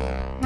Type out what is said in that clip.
Yeah.